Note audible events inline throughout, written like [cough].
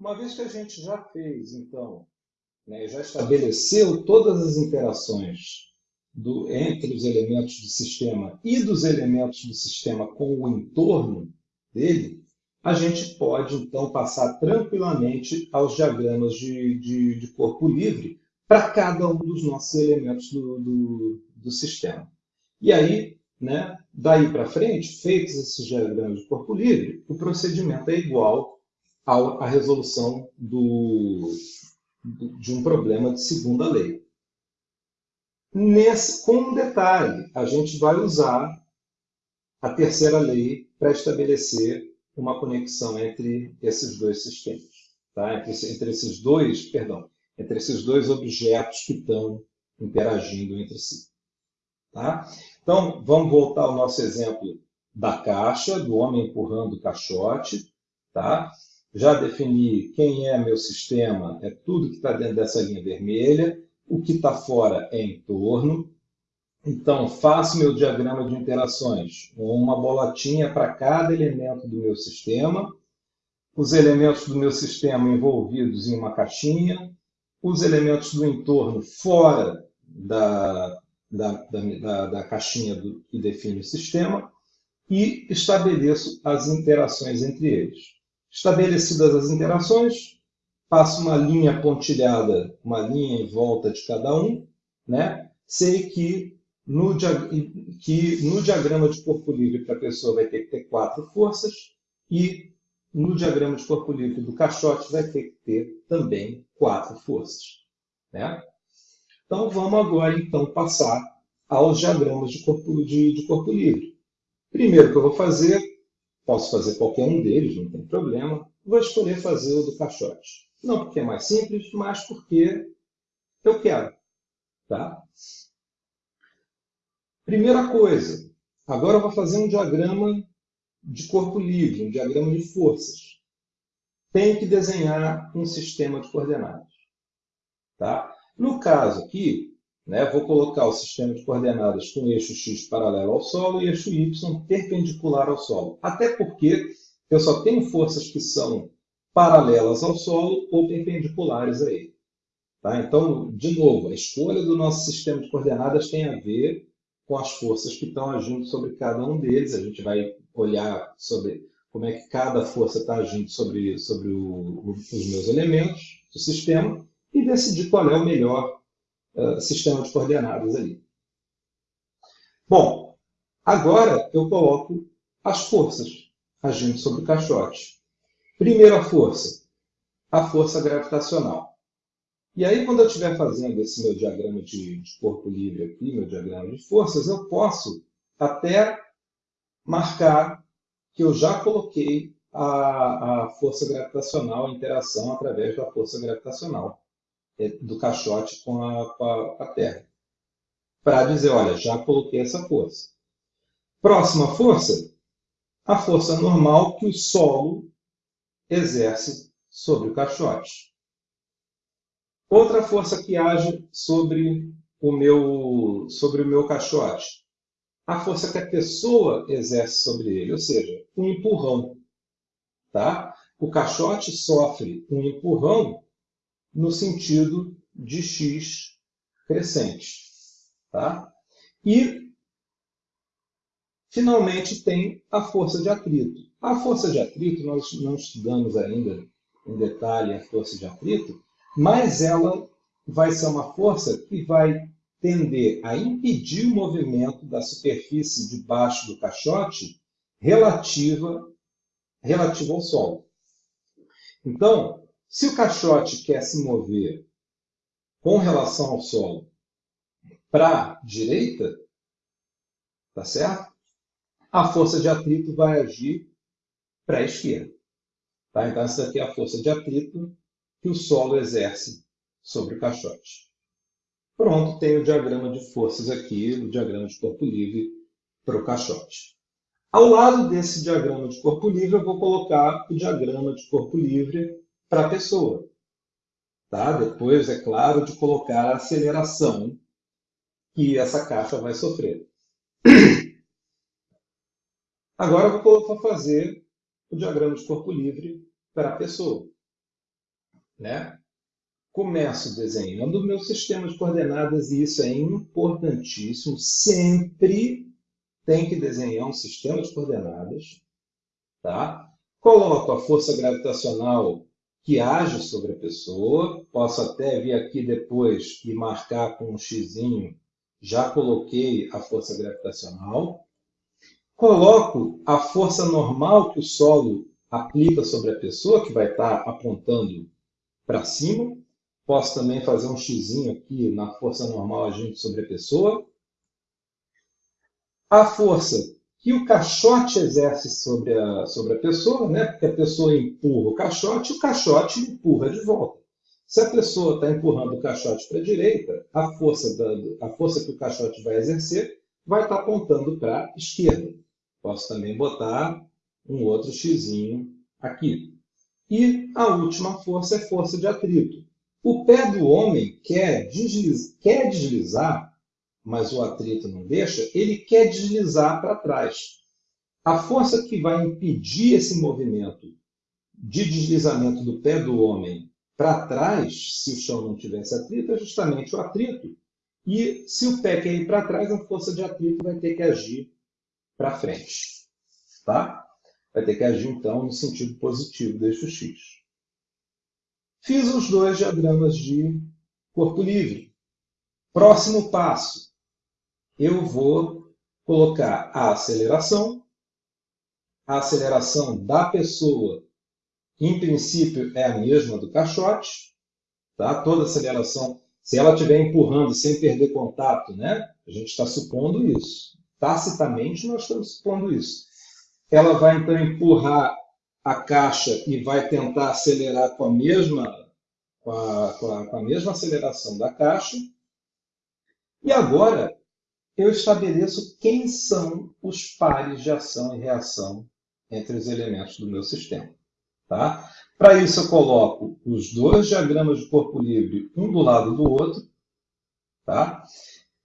Uma vez que a gente já fez, então, né, já estabeleceu todas as interações do, entre os elementos do sistema e dos elementos do sistema com o entorno dele, a gente pode, então, passar tranquilamente aos diagramas de, de, de corpo livre para cada um dos nossos elementos do, do, do sistema. E aí, né, daí para frente, feitos esses diagramas de corpo livre, o procedimento é igual à resolução do, de um problema de segunda lei. Nesse, com um detalhe, a gente vai usar a terceira lei para estabelecer uma conexão entre esses dois sistemas, tá? entre, entre esses dois, perdão, entre esses dois objetos que estão interagindo entre si. Tá? Então, vamos voltar ao nosso exemplo da caixa, do homem empurrando o caixote. Tá? Já defini quem é meu sistema, é tudo que está dentro dessa linha vermelha. O que está fora é entorno. Então, faço meu diagrama de interações, uma bolotinha para cada elemento do meu sistema, os elementos do meu sistema envolvidos em uma caixinha, os elementos do entorno fora da, da, da, da caixinha do, que define o sistema, e estabeleço as interações entre eles. Estabelecidas as interações, faço uma linha pontilhada, uma linha em volta de cada um, né? sei que no, que no diagrama de corpo livre para a pessoa vai ter que ter quatro forças e no diagrama de corpo livre do caixote vai ter que ter também quatro forças. Né? Então vamos agora então passar aos diagramas de corpo, de, de corpo livre. Primeiro que eu vou fazer, posso fazer qualquer um deles, não tem problema, vou escolher fazer o do caixote. Não porque é mais simples, mas porque eu quero. Tá? Primeira coisa, agora eu vou fazer um diagrama de corpo livre, um diagrama de forças. Tenho que desenhar um sistema de coordenadas. Tá? No caso aqui, né, vou colocar o sistema de coordenadas com eixo x paralelo ao solo e eixo y perpendicular ao solo. Até porque eu só tenho forças que são paralelas ao solo ou perpendiculares a ele. Tá? Então, de novo, a escolha do nosso sistema de coordenadas tem a ver com as forças que estão agindo sobre cada um deles. A gente vai olhar sobre como é que cada força está agindo sobre, sobre o, os meus elementos do sistema e decidir qual é o melhor uh, sistema de coordenadas ali. Bom, agora eu coloco as forças agindo sobre o caixote. Primeira força, a força gravitacional. E aí, quando eu estiver fazendo esse meu diagrama de, de corpo livre aqui, meu diagrama de forças, eu posso até marcar que eu já coloquei a, a força gravitacional, a interação através da força gravitacional do caixote com a, com a, a Terra. Para dizer, olha, já coloquei essa força. Próxima força, a força normal que o solo exerce sobre o caixote. Outra força que age sobre o meu, sobre o meu caixote. A força que a pessoa exerce sobre ele, ou seja, um empurrão. Tá? O caixote sofre um empurrão no sentido de x crescente. Tá? E, finalmente, tem a força de atrito. A força de atrito, nós não estudamos ainda em detalhe a força de atrito, mas ela vai ser uma força que vai tender a impedir o movimento da superfície debaixo do caixote relativa, relativa ao solo. Então, se o caixote quer se mover com relação ao solo para a direita, tá certo? A força de atrito vai agir para a esquerda. Tá? Então, essa aqui é a força de atrito que o solo exerce sobre o caixote. Pronto, tem o diagrama de forças aqui, o diagrama de corpo livre para o caixote. Ao lado desse diagrama de corpo livre, eu vou colocar o diagrama de corpo livre para a pessoa. Tá? Depois, é claro, de colocar a aceleração que essa caixa vai sofrer. [clears throat] Agora eu vou fazer o diagrama de corpo livre para a pessoa. né? Começo desenhando o meu sistema de coordenadas e isso é importantíssimo. Sempre tem que desenhar um sistema de coordenadas, tá? Coloco a força gravitacional que age sobre a pessoa. Posso até vir aqui depois e marcar com um xizinho. Já coloquei a força gravitacional. Coloco a força normal que o solo aplica sobre a pessoa, que vai estar apontando para cima. Posso também fazer um xizinho aqui na força normal agindo sobre a pessoa. A força que o caixote exerce sobre a, sobre a pessoa, né? porque a pessoa empurra o caixote, o caixote empurra de volta. Se a pessoa está empurrando o caixote para a direita, a força, da, a força que o caixote vai exercer vai estar tá apontando para a esquerda. Posso também botar um outro xizinho aqui. E a última força é força de atrito. O pé do homem quer, quer deslizar mas o atrito não deixa, ele quer deslizar para trás. A força que vai impedir esse movimento de deslizamento do pé do homem para trás, se o chão não tivesse atrito, é justamente o atrito. E se o pé quer ir para trás, a força de atrito vai ter que agir para frente. Tá? Vai ter que agir, então, no sentido positivo eixo X. Fiz os dois diagramas de corpo livre. Próximo passo eu vou colocar a aceleração. A aceleração da pessoa, em princípio, é a mesma do caixote. Tá? Toda aceleração, se ela estiver empurrando sem perder contato, né? a gente está supondo isso. Tacitamente, nós estamos supondo isso. Ela vai, então, empurrar a caixa e vai tentar acelerar com a mesma, com a, com a, com a mesma aceleração da caixa. E agora, eu estabeleço quem são os pares de ação e reação entre os elementos do meu sistema. Tá? Para isso, eu coloco os dois diagramas de corpo livre, um do lado do outro. Tá?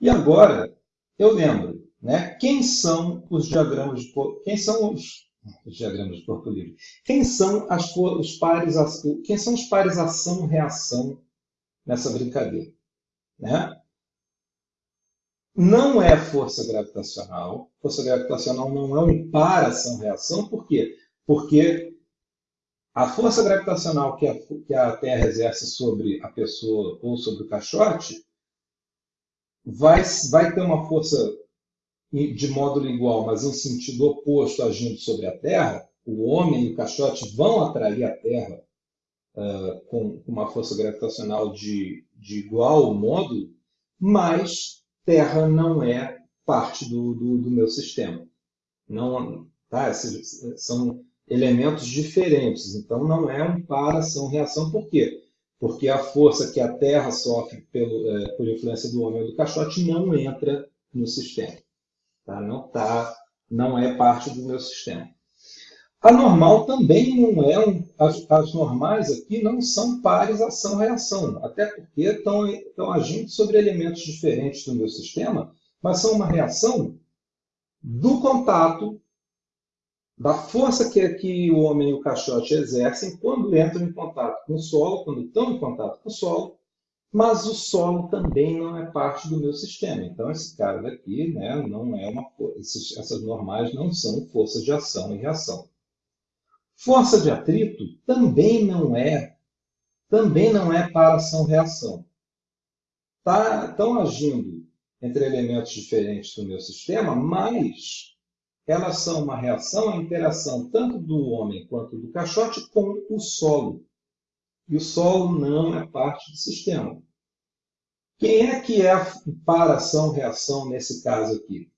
E agora, eu lembro, né, quem são os diagramas de corpo, quem são os, os diagramas de corpo livre? Quem são as, os pares, quem são os pares ação-reação nessa brincadeira? Né? Não é força gravitacional. Força gravitacional não é um par ação-reação. Por quê? Porque a força gravitacional que a, que a Terra exerce sobre a pessoa ou sobre o caixote vai, vai ter uma força de módulo igual, mas em sentido oposto agindo sobre a Terra. O homem e o caixote vão atrair a Terra uh, com uma força gravitacional de, de igual módulo, mas Terra não é parte do, do, do meu sistema. Não, tá? São elementos diferentes, então não é um para ação-reação. Por quê? Porque a força que a Terra sofre pelo, é, por influência do homem ou do caixote não entra no sistema. Tá? Não, tá, não é parte do meu sistema. A normal também não é um. As, as normais aqui não são pares ação-reação, até porque estão, estão agindo sobre elementos diferentes do meu sistema, mas são uma reação do contato, da força que, que o homem e o caixote exercem quando entram em contato com o solo, quando estão em contato com o solo, mas o solo também não é parte do meu sistema. Então, esse cara daqui né, não é uma. Essas normais não são forças de ação e reação. Força de atrito também não é, também não é para ação-reação. Tá, estão agindo entre elementos diferentes do meu sistema, mas elas são uma reação à interação tanto do homem quanto do caixote com o solo. E o solo não é parte do sistema. Quem é que é para ação-reação nesse caso aqui?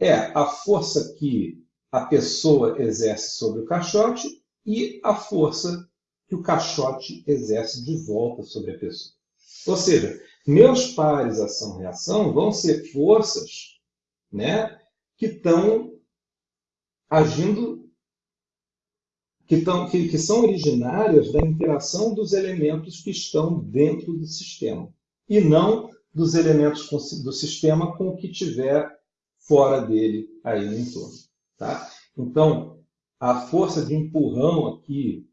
É a força que a pessoa exerce sobre o caixote e a força que o caixote exerce de volta sobre a pessoa. Ou seja, meus pares ação-reação vão ser forças né, que estão agindo, que, tão, que, que são originárias da interação dos elementos que estão dentro do sistema, e não dos elementos do sistema com o que tiver fora dele aí no entorno. Tá? Então, a força de empurrão aqui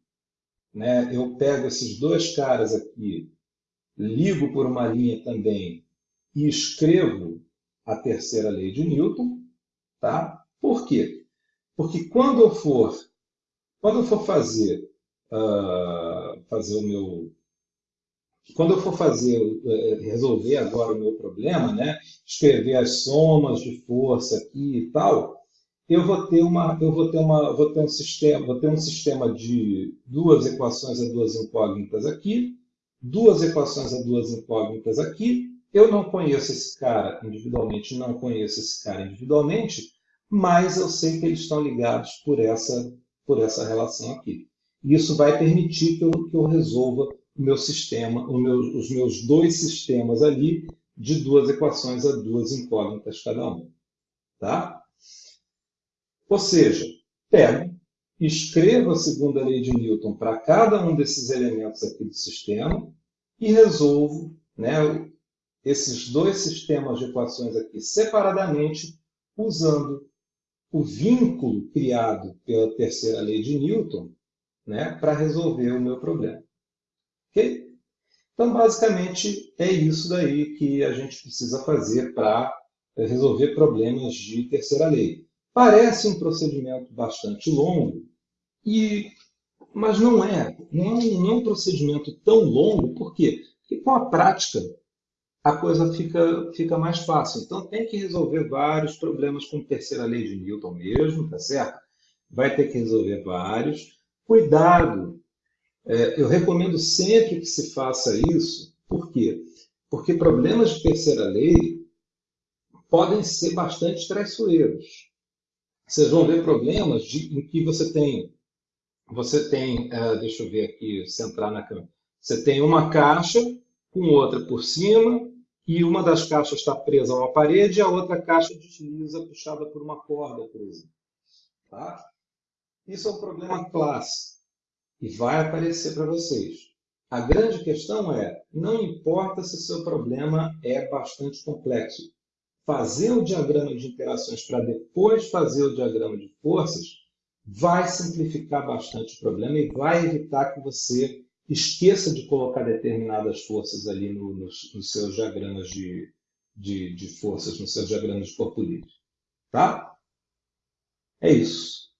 né, eu pego esses dois caras aqui, ligo por uma linha também e escrevo a terceira lei de Newton, tá? Por quê? Porque quando eu for, quando eu for fazer, uh, fazer o meu, quando eu for fazer, uh, resolver agora o meu problema, né? Escrever as somas de força aqui e tal, eu vou ter uma, eu vou ter uma, vou ter um sistema, vou ter um sistema de duas equações a duas incógnitas aqui, duas equações a duas incógnitas aqui. Eu não conheço esse cara individualmente, não conheço esse cara individualmente, mas eu sei que eles estão ligados por essa, por essa relação aqui. Isso vai permitir que eu, que eu resolva o meu sistema, o meu, os meus dois sistemas ali de duas equações a duas incógnitas cada um. Tá? Ou seja, pego, escrevo a segunda lei de Newton para cada um desses elementos aqui do sistema e resolvo né, esses dois sistemas de equações aqui separadamente, usando o vínculo criado pela terceira lei de Newton né, para resolver o meu problema. Ok? Então, basicamente, é isso daí que a gente precisa fazer para resolver problemas de terceira lei. Parece um procedimento bastante longo, e, mas não é. Não é, não é um procedimento tão longo, por quê? Porque com a prática a coisa fica, fica mais fácil. Então tem que resolver vários problemas com a terceira lei de Newton mesmo, tá certo? Vai ter que resolver vários. Cuidado! É, eu recomendo sempre que se faça isso. Por quê? Porque problemas de terceira lei podem ser bastante traiçoeiros vocês vão ver problemas de, em que você tem, você tem, uh, deixa eu ver aqui, centrar na câmera, você tem uma caixa com outra por cima e uma das caixas está presa a uma parede e a outra caixa desliza puxada por uma corda, por exemplo. Tá? Isso é um problema clássico e vai aparecer para vocês. A grande questão é, não importa se o seu problema é bastante complexo, fazer o diagrama de interações para depois fazer o diagrama de forças, vai simplificar bastante o problema e vai evitar que você esqueça de colocar determinadas forças ali no, nos, nos, seus diagramas de, de, de forças, nos seus diagramas de corpo livre. Tá? É isso.